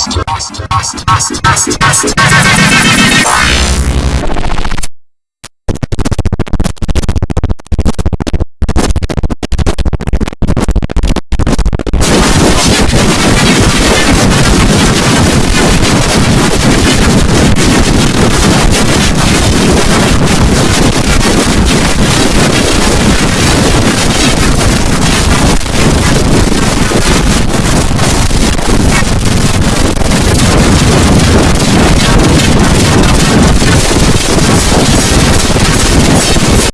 Basta, basta, basta, basta, basta, basta.